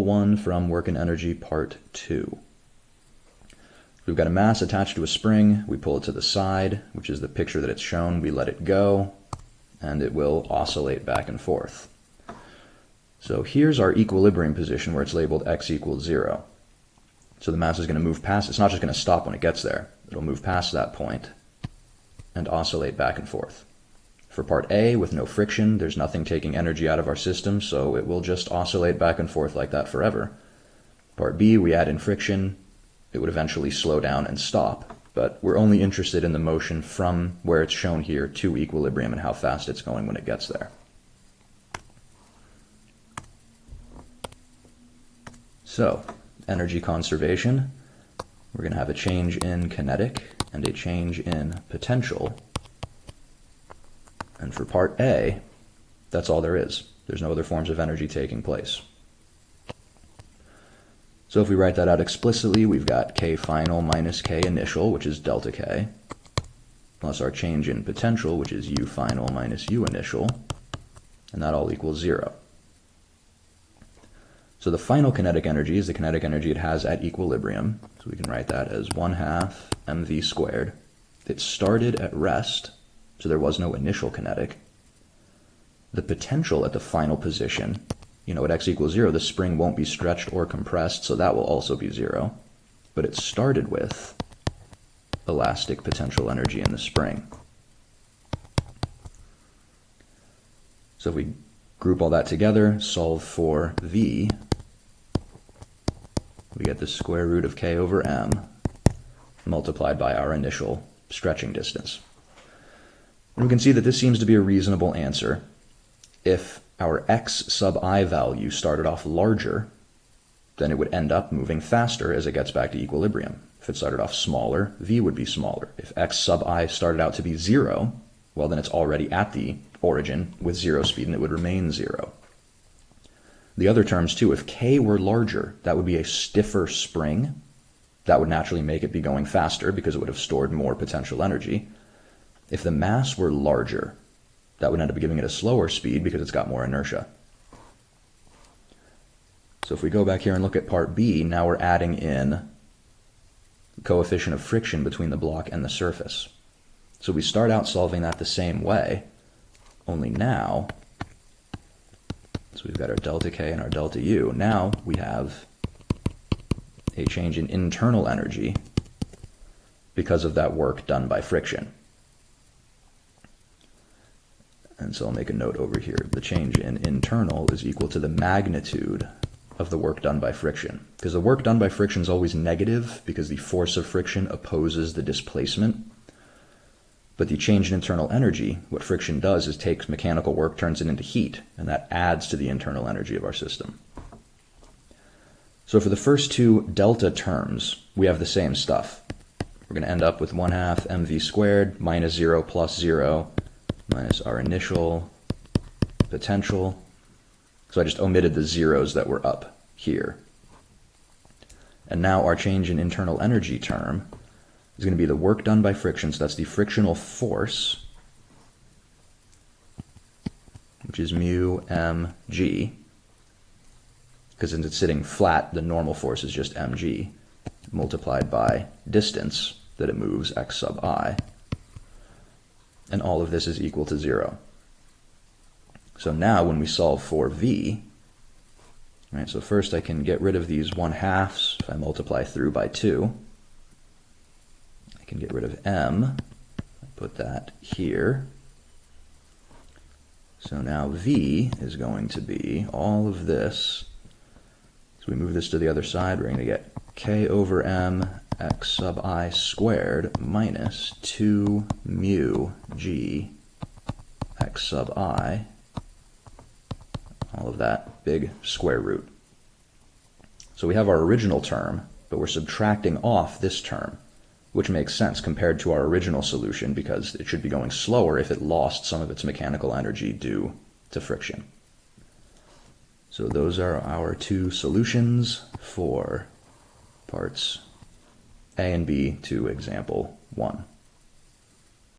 example 1 from work and energy part 2. We've got a mass attached to a spring, we pull it to the side, which is the picture that it's shown, we let it go, and it will oscillate back and forth. So here's our equilibrium position where it's labeled x equals 0. So the mass is going to move past, it's not just going to stop when it gets there, it'll move past that point and oscillate back and forth. For part A, with no friction, there's nothing taking energy out of our system, so it will just oscillate back and forth like that forever. Part B, we add in friction, it would eventually slow down and stop, but we're only interested in the motion from where it's shown here to equilibrium and how fast it's going when it gets there. So, energy conservation, we're going to have a change in kinetic and a change in potential and for part A, that's all there is. There's no other forms of energy taking place. So if we write that out explicitly, we've got K final minus K initial, which is delta K, plus our change in potential, which is U final minus U initial, and that all equals zero. So the final kinetic energy is the kinetic energy it has at equilibrium. So we can write that as 1 half mv squared. It started at rest, so there was no initial kinetic. The potential at the final position, you know, at x equals 0, the spring won't be stretched or compressed, so that will also be 0. But it started with elastic potential energy in the spring. So if we group all that together, solve for v, we get the square root of k over m multiplied by our initial stretching distance. And we can see that this seems to be a reasonable answer. If our x sub i value started off larger, then it would end up moving faster as it gets back to equilibrium. If it started off smaller, v would be smaller. If x sub i started out to be 0, well then it's already at the origin with 0 speed and it would remain 0. The other terms too, if k were larger, that would be a stiffer spring. That would naturally make it be going faster because it would have stored more potential energy. If the mass were larger, that would end up giving it a slower speed because it's got more inertia. So if we go back here and look at part B, now we're adding in the coefficient of friction between the block and the surface. So we start out solving that the same way, only now, so we've got our delta K and our delta U. Now we have a change in internal energy because of that work done by friction. And so I'll make a note over here. The change in internal is equal to the magnitude of the work done by friction. Because the work done by friction is always negative because the force of friction opposes the displacement. But the change in internal energy, what friction does is takes mechanical work, turns it into heat, and that adds to the internal energy of our system. So for the first two delta terms, we have the same stuff. We're going to end up with 1 half mv squared minus 0 plus 0 minus our initial potential. So I just omitted the zeros that were up here. And now our change in internal energy term is going to be the work done by friction, so that's the frictional force, which is mu mg, because since it's sitting flat, the normal force is just mg, multiplied by distance that it moves, x sub i and all of this is equal to 0. So now when we solve for v, right, so first I can get rid of these 1 halves if I multiply through by 2. I can get rid of m, I put that here. So now v is going to be all of this. So we move this to the other side, we're going to get k over m x sub i squared minus 2 mu g x sub i, all of that big square root. So we have our original term, but we're subtracting off this term, which makes sense compared to our original solution because it should be going slower if it lost some of its mechanical energy due to friction. So those are our two solutions for parts a and B to example 1.